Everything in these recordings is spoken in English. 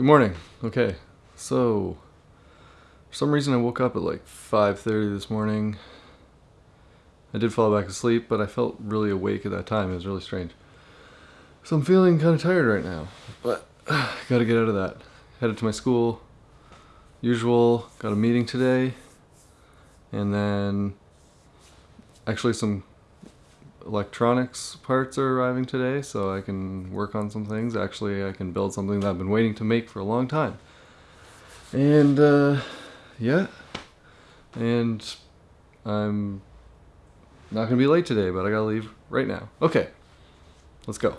Good morning. Okay, so for some reason I woke up at like 5:30 this morning. I did fall back asleep, but I felt really awake at that time. It was really strange. So I'm feeling kind of tired right now, but got to get out of that. Headed to my school. Usual. Got a meeting today, and then actually some electronics parts are arriving today, so I can work on some things. Actually, I can build something that I've been waiting to make for a long time. And uh, yeah, and I'm not gonna be late today, but I gotta leave right now. Okay, let's go.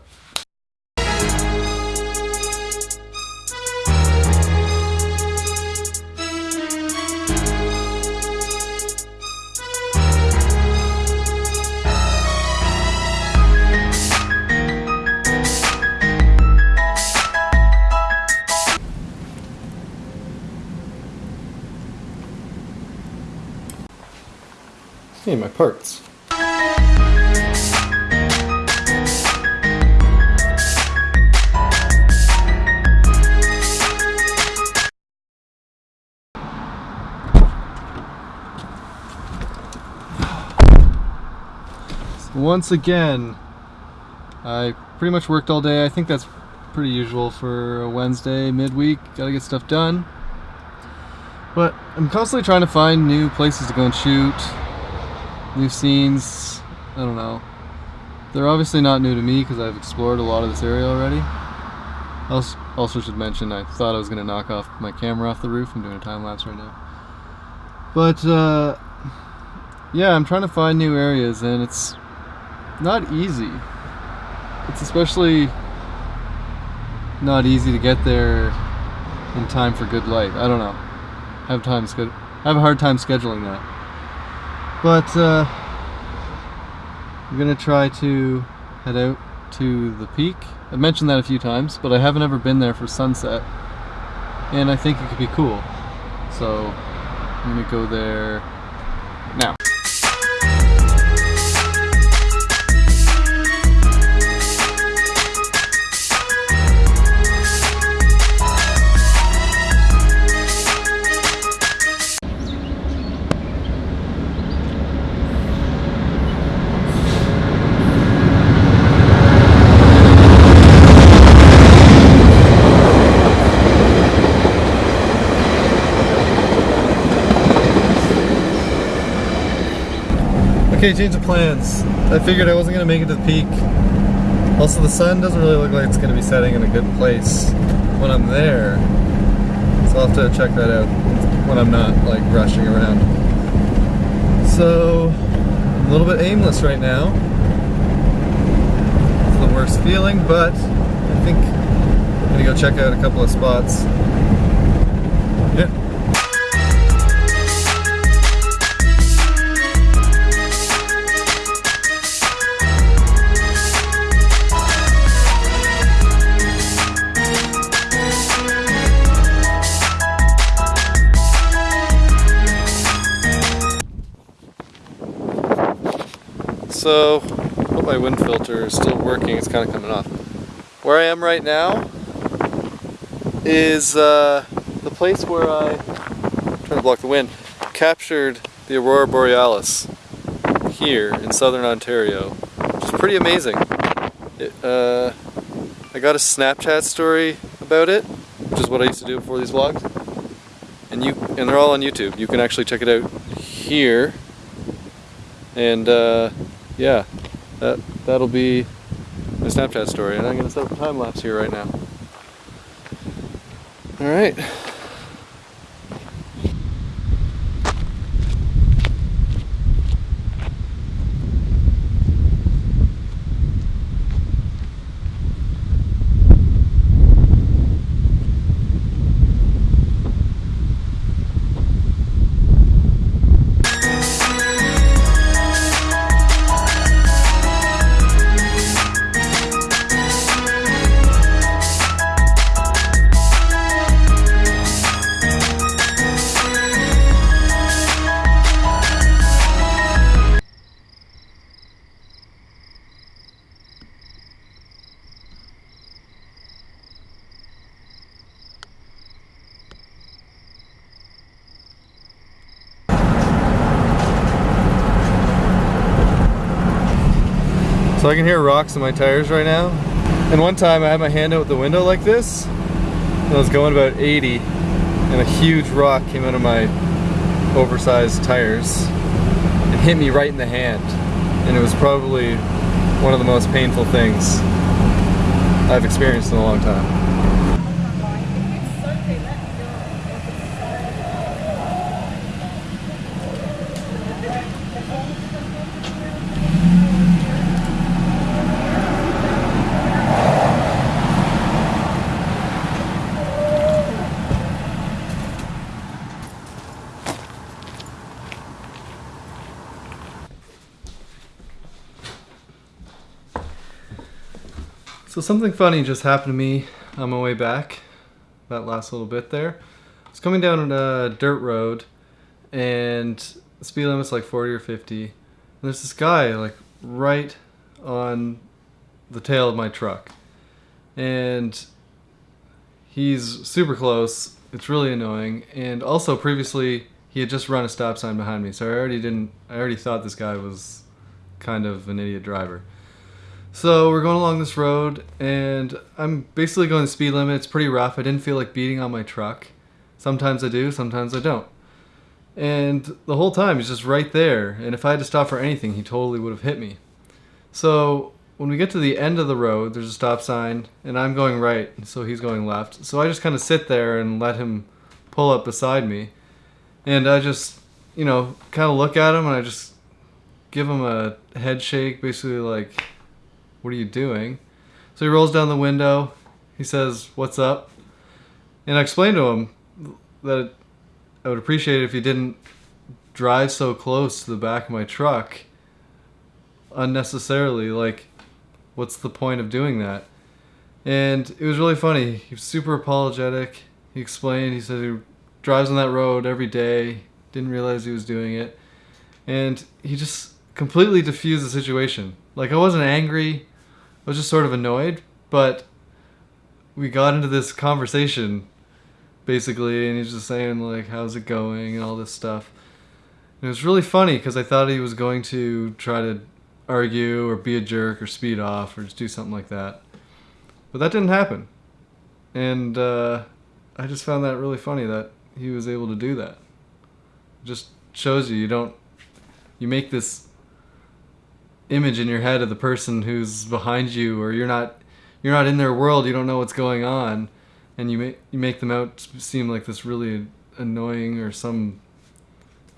Hey, my parts. Once again, I pretty much worked all day. I think that's pretty usual for a Wednesday midweek. Gotta get stuff done. But I'm constantly trying to find new places to go and shoot, new scenes. I don't know. They're obviously not new to me because I've explored a lot of this area already. Also, also should mention I thought I was going to knock off my camera off the roof. I'm doing a time lapse right now. But uh, yeah, I'm trying to find new areas and it's not easy. It's especially not easy to get there in time for good light. I don't know. Have time I have a hard time scheduling that. But uh, I'm gonna try to head out to the peak. I've mentioned that a few times, but I haven't ever been there for sunset, and I think it could be cool. So I'm gonna go there now. Okay, change of plans. I figured I wasn't gonna make it to the peak. Also, the sun doesn't really look like it's gonna be setting in a good place when I'm there. So I'll have to check that out when I'm not like rushing around. So, I'm a little bit aimless right now. It's the worst feeling, but I think I'm gonna go check out a couple of spots. Yeah. So, hope my wind filter is still working, it's kind of coming off. Where I am right now is uh, the place where I, trying to block the wind, captured the Aurora Borealis here in southern Ontario, which is pretty amazing. It, uh, I got a Snapchat story about it, which is what I used to do before these vlogs. And you and they're all on YouTube. You can actually check it out here. And uh, yeah, that that'll be my Snapchat story, and I'm gonna set up a time lapse here right now. All right. So I can hear rocks in my tires right now. And one time I had my hand out the window like this, and I was going about 80, and a huge rock came out of my oversized tires and hit me right in the hand. And it was probably one of the most painful things I've experienced in a long time. So something funny just happened to me on my way back. That last little bit there. I was coming down a dirt road, and the speed limit's like 40 or 50. And there's this guy like right on the tail of my truck, and he's super close. It's really annoying. And also previously he had just run a stop sign behind me, so I already didn't. I already thought this guy was kind of an idiot driver. So we're going along this road, and I'm basically going the speed limit. It's pretty rough. I didn't feel like beating on my truck. Sometimes I do, sometimes I don't. And the whole time he's just right there, and if I had to stop for anything, he totally would have hit me. So when we get to the end of the road, there's a stop sign, and I'm going right, so he's going left. So I just kind of sit there and let him pull up beside me. And I just, you know, kind of look at him, and I just give him a head shake, basically like, what are you doing? So he rolls down the window. He says, What's up? And I explained to him that I would appreciate it if he didn't drive so close to the back of my truck unnecessarily. Like, what's the point of doing that? And it was really funny. He was super apologetic. He explained, he said he drives on that road every day, didn't realize he was doing it. And he just completely diffused the situation. Like, I wasn't angry. I was just sort of annoyed, but we got into this conversation basically, and he's just saying like, "How's it going?" and all this stuff. And it was really funny because I thought he was going to try to argue or be a jerk or speed off or just do something like that, but that didn't happen. And uh, I just found that really funny that he was able to do that. It just shows you you don't you make this image in your head of the person who's behind you or you're not you're not in their world you don't know what's going on and you make you make them out seem like this really annoying or some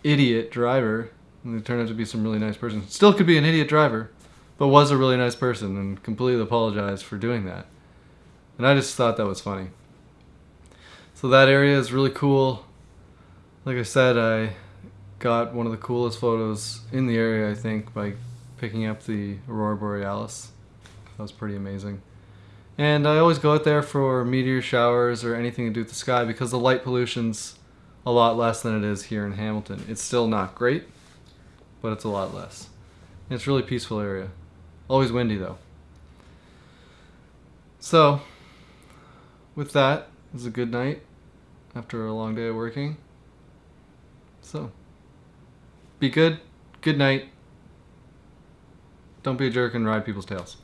idiot driver and they turn out to be some really nice person. Still could be an idiot driver but was a really nice person and completely apologized for doing that. And i just thought that was funny. So that area is really cool. Like i said i got one of the coolest photos in the area i think by picking up the Aurora Borealis. That was pretty amazing. And I always go out there for meteor showers or anything to do with the sky because the light pollution's a lot less than it is here in Hamilton. It's still not great, but it's a lot less. And it's a really peaceful area. Always windy though. So, with that, it was a good night after a long day of working. So, be good. Good night. Don't be a jerk and ride people's tails.